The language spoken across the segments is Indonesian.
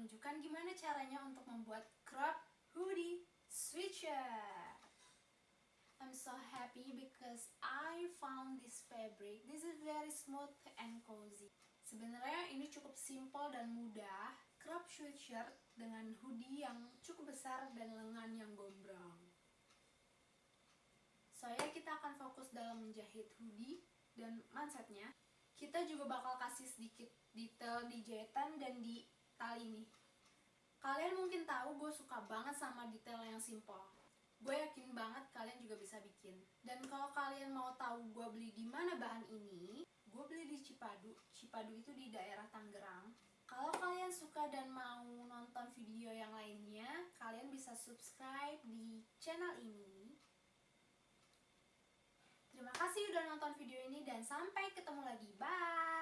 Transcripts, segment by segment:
menunjukkan gimana caranya untuk membuat crop hoodie sweatshirt. I'm so happy because I found this fabric. This is very smooth and cozy. Sebenarnya ini cukup simple dan mudah. Crop sweatshirt dengan hoodie yang cukup besar dan lengan yang gombrong. Soalnya kita akan fokus dalam menjahit hoodie dan mansetnya. Kita juga bakal kasih sedikit detail di jahitan dan di tali ini. Kalian mungkin tahu gue suka banget sama detail yang simple. Gue yakin banget kalian juga bisa bikin. Dan kalau kalian mau tahu gue beli di mana bahan ini, gue beli di Cipadu. Cipadu itu di daerah Tangerang. Kalau kalian suka dan mau nonton video yang lainnya, kalian bisa subscribe di channel ini. Terima kasih udah nonton video ini dan sampai ketemu lagi. Bye!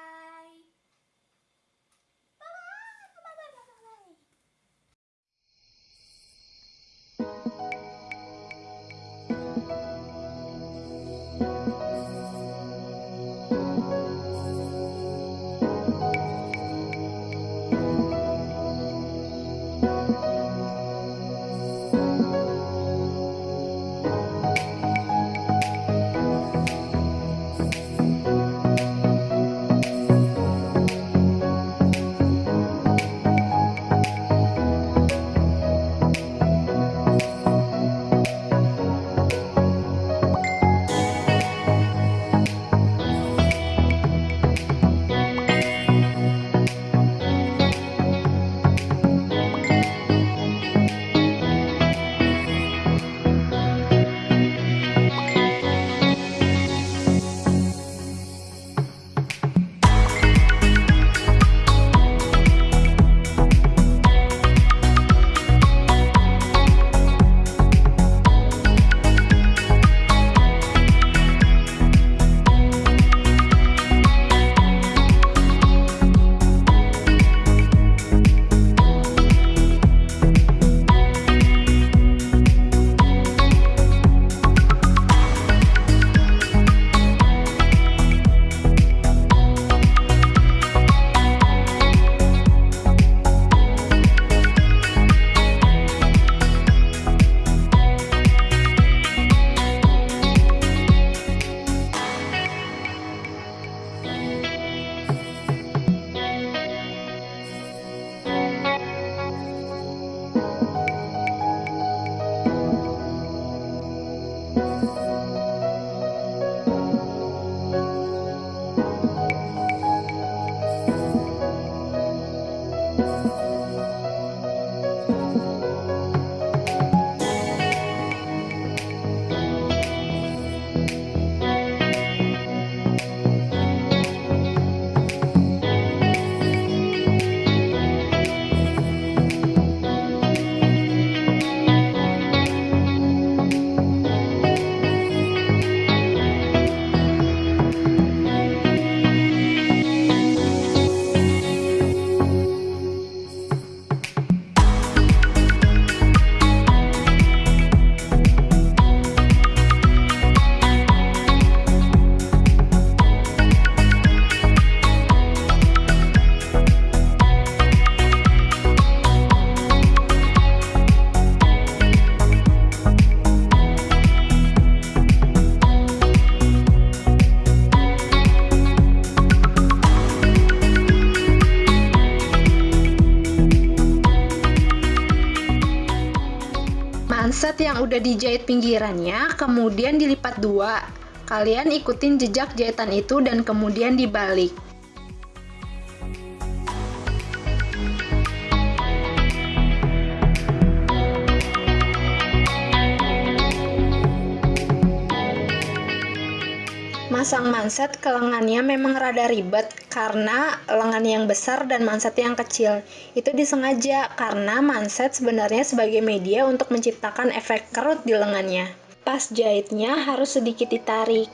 Manset yang udah dijahit pinggirannya, kemudian dilipat dua. Kalian ikutin jejak jahitan itu dan kemudian dibalik. Masang manset ke lengannya memang rada ribet karena lengan yang besar dan manset yang kecil. Itu disengaja karena manset sebenarnya sebagai media untuk menciptakan efek kerut di lengannya. Pas jahitnya harus sedikit ditarik.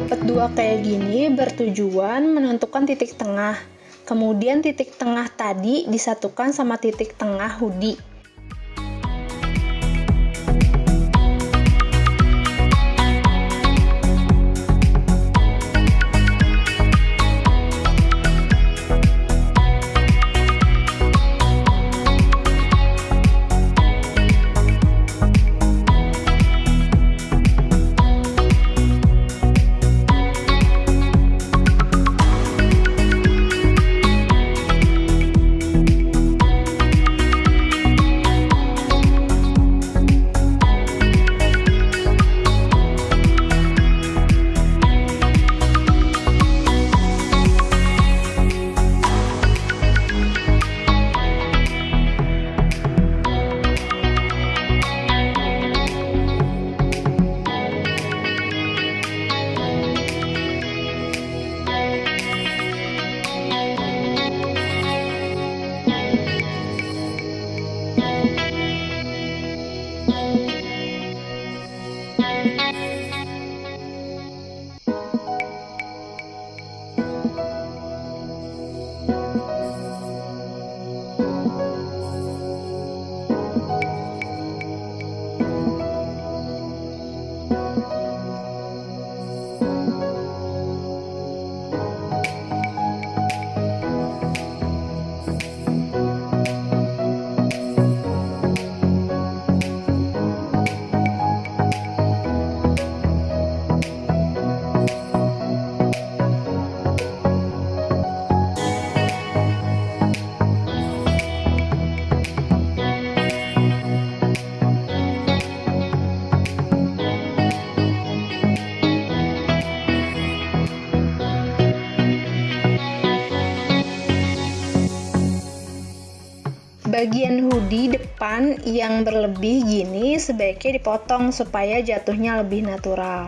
Dilipat dua kayak gini bertujuan menentukan titik tengah. Kemudian titik tengah tadi disatukan sama titik tengah hoodie. Bagian hoodie depan yang berlebih gini sebaiknya dipotong supaya jatuhnya lebih natural.